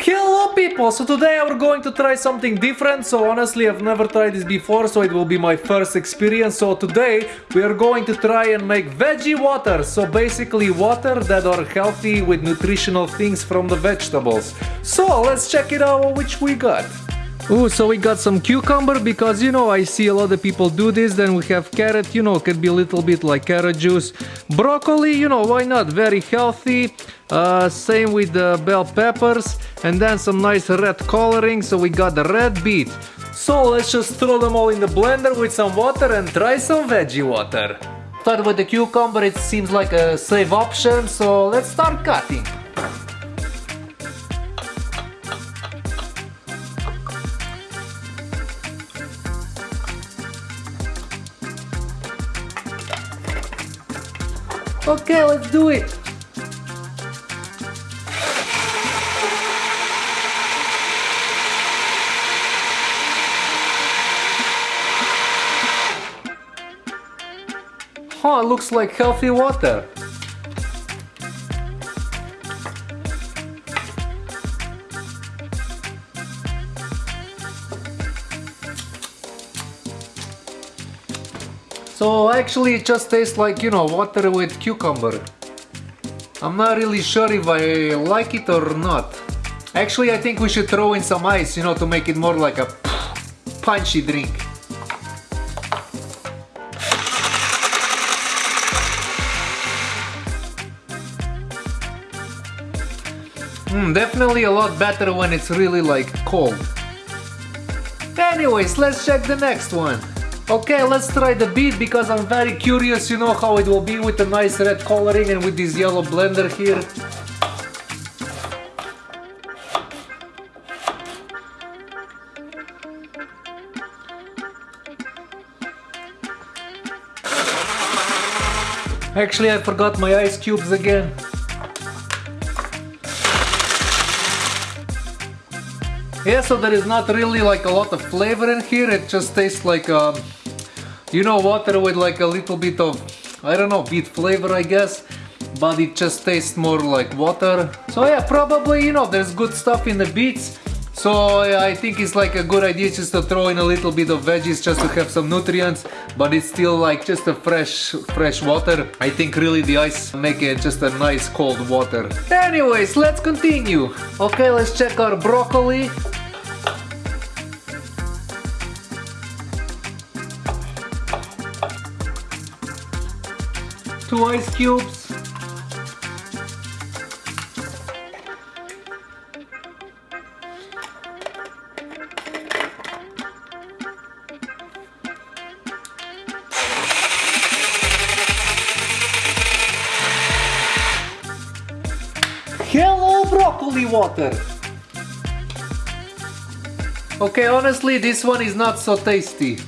Hello people! So today we're going to try something different. So honestly I've never tried this before so it will be my first experience. So today we are going to try and make veggie water. So basically water that are healthy with nutritional things from the vegetables. So let's check it out which we got. Ooh, so we got some cucumber because you know I see a lot of people do this. Then we have carrot, you know, could be a little bit like carrot juice. Broccoli, you know, why not? Very healthy. Uh, same with the bell peppers and then some nice red coloring. So we got the red beet. So let's just throw them all in the blender with some water and try some veggie water. Start with the cucumber, it seems like a safe option. So let's start cutting. Okay, let's do it. Huh, looks like healthy water. So actually it just tastes like, you know, water with cucumber. I'm not really sure if I like it or not. Actually I think we should throw in some ice, you know, to make it more like a punchy drink. Mm, definitely a lot better when it's really like cold. Anyways, let's check the next one. Okay, let's try the beet because I'm very curious, you know how it will be with the nice red coloring and with this yellow blender here. Actually, I forgot my ice cubes again. Yeah, so there is not really like a lot of flavor in here, it just tastes like, um, you know, water with like a little bit of, I don't know, beet flavor I guess, but it just tastes more like water. So yeah, probably, you know, there's good stuff in the beets, so I think it's like a good idea just to throw in a little bit of veggies just to have some nutrients, but it's still like just a fresh, fresh water. I think really the ice make it just a nice cold water. Anyways, let's continue. Okay, let's check our broccoli. Two ice cubes. Hello broccoli water! Okay, honestly this one is not so tasty.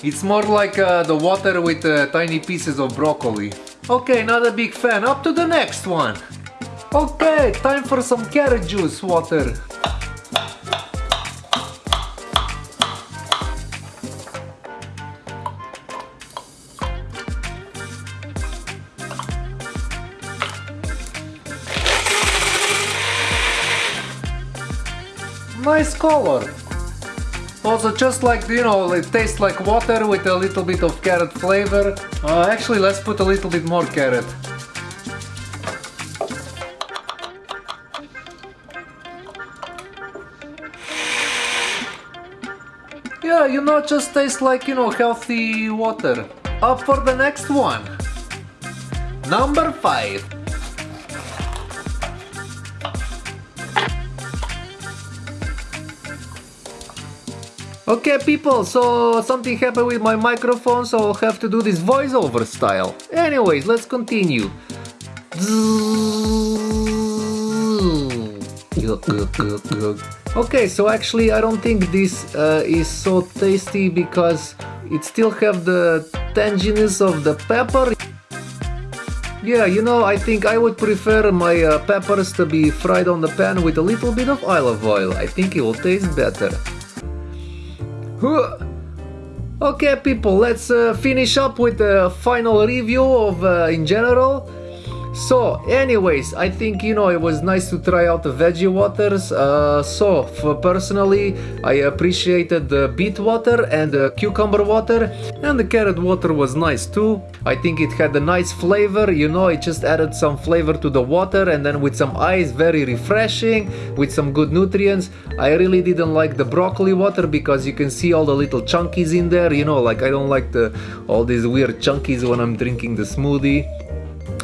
It's more like uh, the water with uh, tiny pieces of broccoli. Okay, not a big fan. Up to the next one. Okay, time for some carrot juice water. Nice color. Also just like, you know, it tastes like water with a little bit of carrot flavor. Uh, actually, let's put a little bit more carrot. Yeah, you know, just tastes like, you know, healthy water. Up for the next one. Number 5. Okay people, so something happened with my microphone so I'll have to do this voiceover style. Anyways, let's continue. Okay, so actually I don't think this uh, is so tasty because it still have the tanginess of the pepper. Yeah, you know, I think I would prefer my uh, peppers to be fried on the pan with a little bit of olive oil. I think it will taste better. Okay people, let's uh, finish up with the final review of uh, in general. So, anyways, I think you know it was nice to try out the veggie waters. Uh, so, for personally, I appreciated the beet water and the cucumber water, and the carrot water was nice too. I think it had a nice flavor, you know, it just added some flavor to the water, and then with some ice, very refreshing, with some good nutrients. I really didn't like the broccoli water because you can see all the little chunkies in there, you know, like I don't like the all these weird chunkies when I'm drinking the smoothie.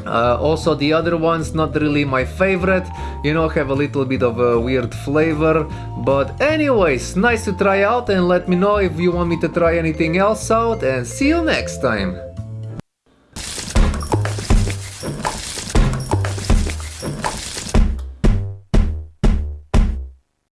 Uh, also the other ones not really my favorite. You know have a little bit of a weird flavor. But anyways nice to try out and let me know if you want me to try anything else out and see you next time